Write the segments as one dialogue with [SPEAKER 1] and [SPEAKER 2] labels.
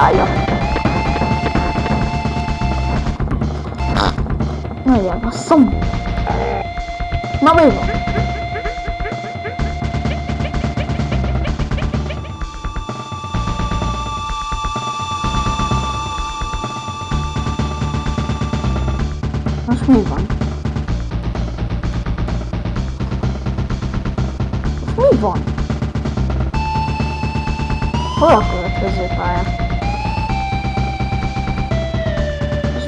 [SPEAKER 1] Jaj, Nagyon basszom. Na mi van? Most mi van? Most mi van? Hol a következő pálya? És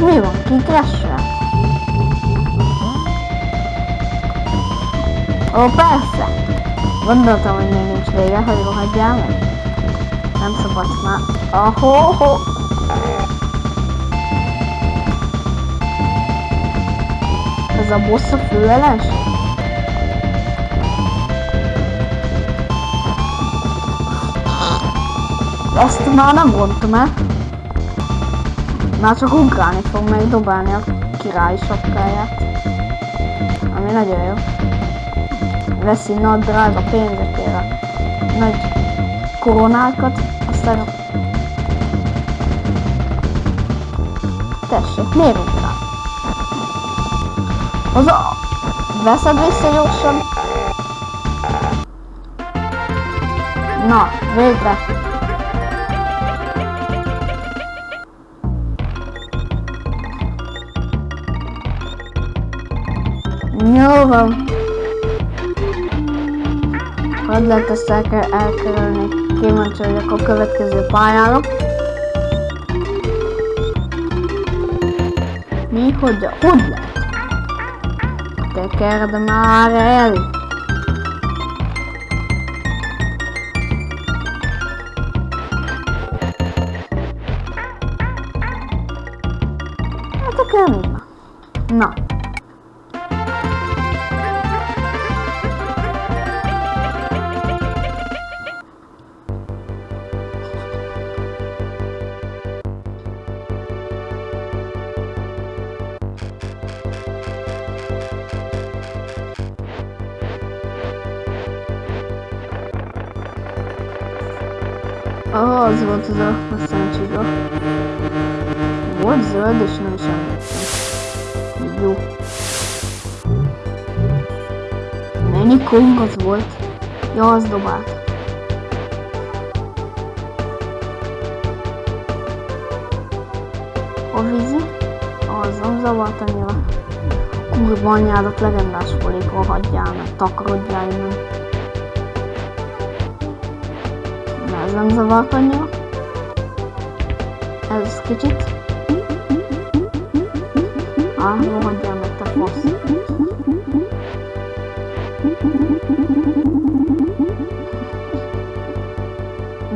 [SPEAKER 1] mi van? Ki crash Ó, persze! Gondoltam, hogy még nincs vége, hogy rohadjál meg. Nem szabad már. Ahó. Ez a boss a főeles? Azt már nem mondtam el. Már csak ugrálni fog megdobálni a király sapkáját. Ami nagyon jó veszi nagy drága pénzekért a nagy koronákat, aztán. Tessék, miért ugrál? Az a... Veszed vissza gyorsan? Na, végre! Jó van. Hogy lehet ezt el kell elkerülni? Kíváncsi a következő pályára. Mi? Hogy? Hogy lehet? Tekerd már el! Hát? Na. Az volt az a szerencséga. Volt zöld, és nem is emlékszem. Jó. Mennyi kong az volt? Ja, az dobált. A vízi? Az nem zavart annyira. Kurva anyádat legendás folyékon hagyjál meg, takarodjál innen. Ez nem zavart annyira. Ez kicsit. Ah, rohadjál meg te fasz.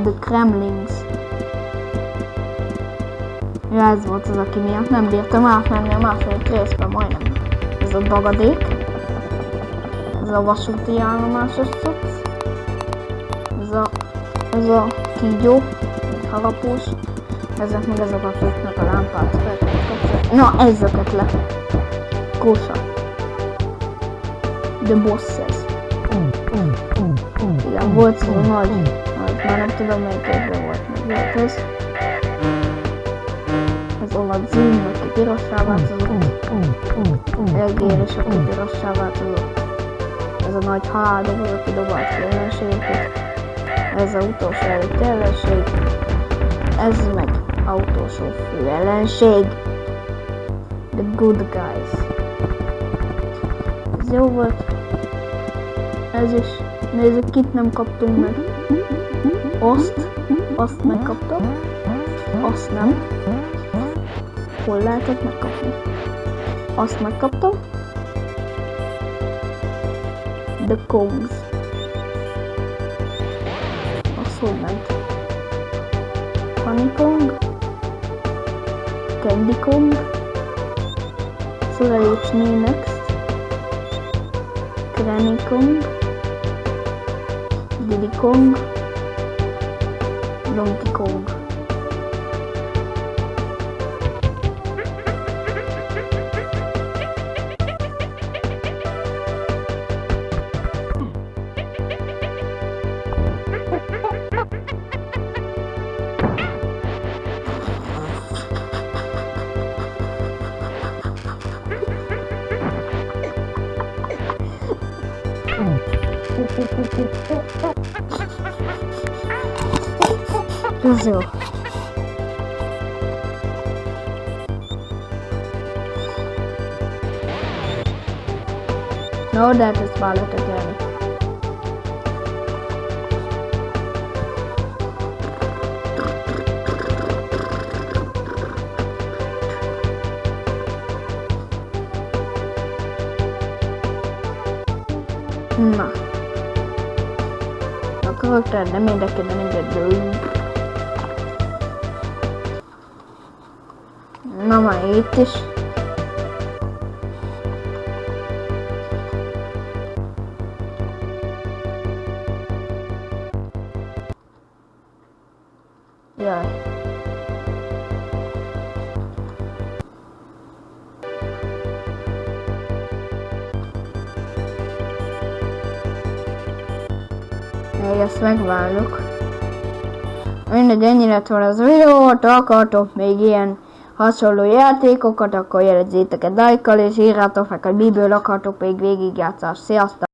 [SPEAKER 1] The Kremlings. Ja, ez volt az, aki miatt nem bírtam átmenni a második részben majdnem. Ez a dagadék. Ez a vasúti állomásos cucc. Ez a ez a kígyó, harapós, ezek meg ezek a kötnek a lámpát Na, ezeket le. Kósa. The bosses. Igen, volt szó nagy, nagy, már nem tudom melyik évben volt, meg ez. Ez olasz zoom, aki pirossá változott. Egér és aki pirossá változott. Ez a nagy haláldobó, aki dobált ki ellenségeket ez az utolsó előtt ellenség, ez meg utolsó fő ellenség. The good guys. Ez jó volt. Ez is. Nézzük, kit nem kaptunk meg. Azt. Azt megkaptam. Azt nem. Hol lehetett megkapni? Azt megkaptam. The Kongs Solent, Honeycomb, Candycomb, me next, Granny Kong, Diddy Kong, Donkey Kong. Kong? Donkey Kong. Ez jó. No, that is valid again. Na. korter, nem mindenképpen engedő. Não, már itt is. Még ezt megvárjuk. Mindegy, ennyi lett volna az videó, ha akartok még ilyen hasonló játékokat, akkor jelezzétek egy lájkkal, és írjátok meg, hogy miből akartok még végigjátszást. Sziasztok!